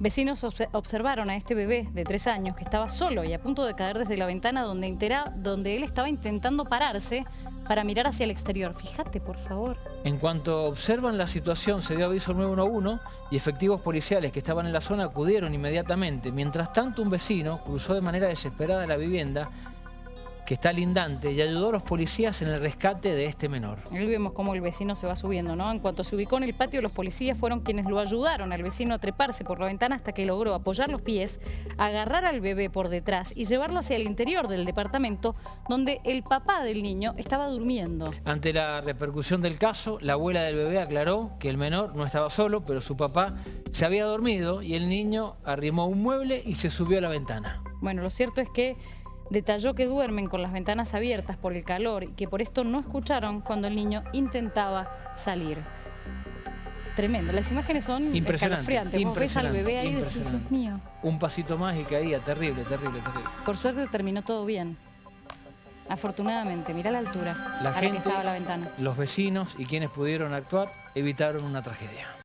Vecinos obse- observaron a este bebé de tres años que estaba solo y a punto de caer desde la ventana donde, intera- donde él estaba intentando pararse para mirar hacia el exterior. Fíjate, por favor. En cuanto observan la situación, se dio aviso al 911 y efectivos policiales que estaban en la zona acudieron inmediatamente. Mientras tanto, un vecino cruzó de manera desesperada la vivienda que está lindante y ayudó a los policías en el rescate de este menor. Ahí vemos cómo el vecino se va subiendo, ¿no? En cuanto se ubicó en el patio, los policías fueron quienes lo ayudaron al vecino a treparse por la ventana hasta que logró apoyar los pies, agarrar al bebé por detrás y llevarlo hacia el interior del departamento donde el papá del niño estaba durmiendo. Ante la repercusión del caso, la abuela del bebé aclaró que el menor no estaba solo, pero su papá se había dormido y el niño arrimó un mueble y se subió a la ventana. Bueno, lo cierto es que detalló que duermen con las ventanas abiertas por el calor y que por esto no escucharon cuando el niño intentaba salir. Tremendo, las imágenes son escalofriantes. Vos ves al bebé ahí y decís, Dios mío. Un pasito más y caía, terrible, terrible, terrible. Por suerte terminó todo bien. Afortunadamente, mira la altura La a la que gente, estaba la ventana. los vecinos y quienes pudieron actuar evitaron una tragedia.